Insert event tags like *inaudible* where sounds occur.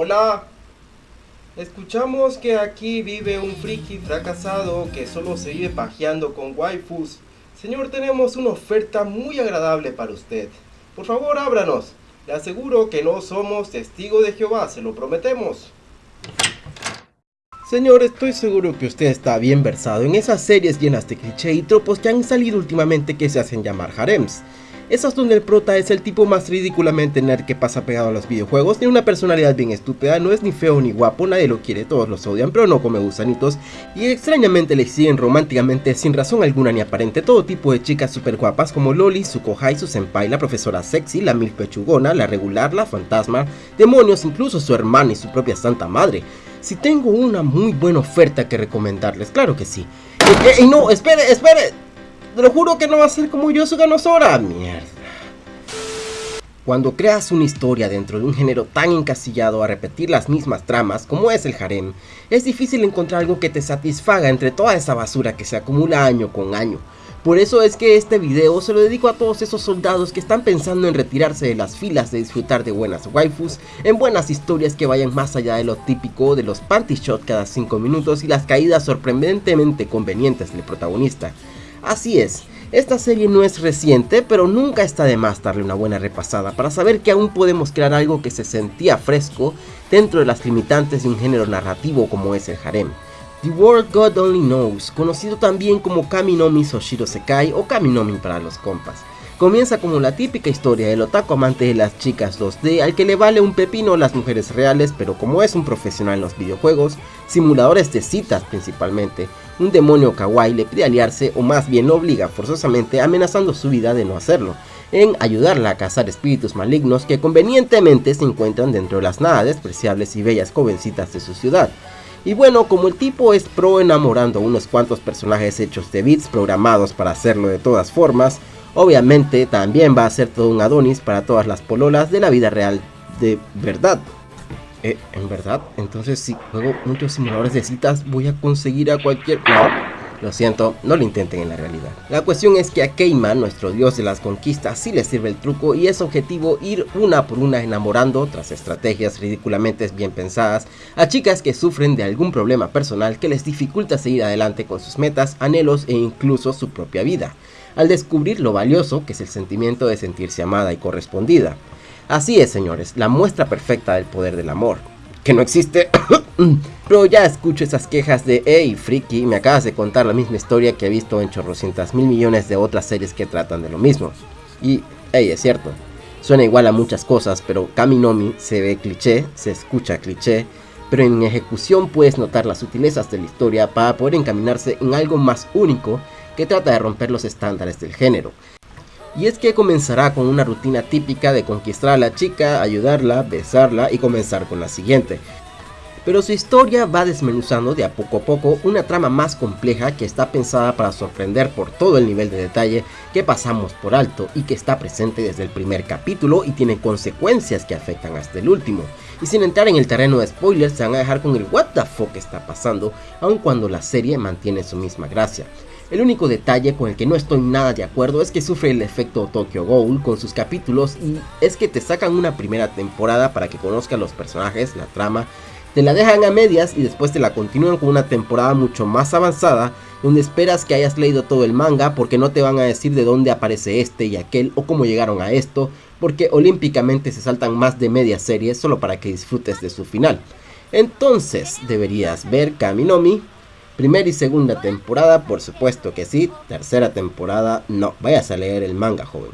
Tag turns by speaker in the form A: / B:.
A: Hola. Escuchamos que aquí vive un friki fracasado que solo se vive pajeando con waifus. Señor, tenemos una oferta muy agradable para usted. Por favor, ábranos. Le aseguro que no somos testigos de Jehová, se lo prometemos. Señor, estoy seguro que usted está bien versado en esas series llenas de cliché y tropos que han salido últimamente que se hacen llamar harems. Esas donde el prota es el tipo más ridículamente nerd que pasa pegado a los videojuegos, tiene una personalidad bien estúpida, no es ni feo ni guapo, nadie lo quiere, todos los odian, pero no come gusanitos, y extrañamente le siguen románticamente sin razón alguna ni aparente todo tipo de chicas super guapas como Loli, su kohai, su senpai, la profesora sexy, la mil pechugona, la regular, la fantasma, demonios, incluso su hermana y su propia santa madre. Si tengo una muy buena oferta que recomendarles, claro que sí. Y, no, espere, espere. Te lo juro que no va a ser como yo su ganosora. Mierda. Cuando creas una historia dentro de un género tan encasillado a repetir las mismas tramas como es el harem, es difícil encontrar algo que te satisfaga entre toda esa basura que se acumula año con año. Por eso es que este video se lo dedico a todos esos soldados que están pensando en retirarse de las filas de disfrutar de buenas waifus, en buenas historias que vayan más allá de lo típico de los panty shot cada 5 minutos y las caídas sorprendentemente convenientes del protagonista. Así es, esta serie no es reciente, pero nunca está de más darle una buena repasada para saber que aún podemos crear algo que se sentía fresco dentro de las limitantes de un género narrativo como es el harem. The World God Only Knows, conocido también como Kaminomi Soshiro Sekai o Kaminomi para los compas. Comienza como la típica historia del otaku amante de las chicas 2D al que le vale un pepino las mujeres reales, pero como es un profesional en los videojuegos, simuladores de citas principalmente, un demonio kawaii le pide aliarse o más bien lo obliga forzosamente amenazando su vida de no hacerlo, en ayudarla a cazar espíritus malignos que convenientemente se encuentran dentro de las nada despreciables y bellas jovencitas de su ciudad. Y bueno, como el tipo es pro enamorando unos cuantos personajes hechos de bits programados para hacerlo de todas formas, Obviamente también va a ser todo un Adonis para todas las pololas de la vida real de verdad. Eh, ¿En verdad? Entonces si juego muchos simuladores de citas voy a conseguir a cualquier... lo siento, no lo intenten en la realidad. La cuestión es que a Keima, nuestro dios de las conquistas, sí le sirve el truco y es objetivo ir una por una enamorando, tras estrategias ridículamente bien pensadas, a chicas que sufren de algún problema personal que les dificulta seguir adelante con sus metas, anhelos e incluso su propia vida al descubrir lo valioso que es el sentimiento de sentirse amada y correspondida. Así es, señores, la muestra perfecta del poder del amor. Que no existe. *coughs* Pero ya escucho esas quejas de, hey, friki, me acabas de contar la misma historia que he visto en chorrocientas mil millones de otras series que tratan de lo mismo. Y, hey, es cierto, suena igual a muchas cosas, pero Kaminomi se ve cliché, se escucha cliché, pero en ejecución puedes notar las sutilezas de la historia para poder encaminarse en algo más único que trata de romper los estándares del género. Y es que comenzará con una rutina típica de conquistar a la chica, ayudarla, besarla y comenzar con la siguiente. Pero su historia va desmenuzando de a poco a poco una trama más compleja que está pensada para sorprender por todo el nivel de detalle que pasamos por alto y que está presente desde el primer capítulo y tiene consecuencias que afectan hasta el último. Y sin entrar en el terreno de spoilers se van a dejar con el what the fuck está pasando, aun cuando la serie mantiene su misma gracia. El único detalle con el que no estoy nada de acuerdo es que sufre el efecto Tokyo Ghoul con sus capítulos y es que te sacan una primera temporada para que conozcas los personajes, la trama, te la dejan a medias y después te la continúan con una temporada mucho más avanzada donde esperas que hayas leído todo el manga porque no te van a decir de dónde aparece este y aquel o cómo llegaron a esto porque olímpicamente se saltan más de media serie solo para que disfrutes de su final. Entonces deberías ver Kaminomi, Primera y segunda temporada, por supuesto que sí. Tercera temporada, no. Vayas a leer el manga, joven.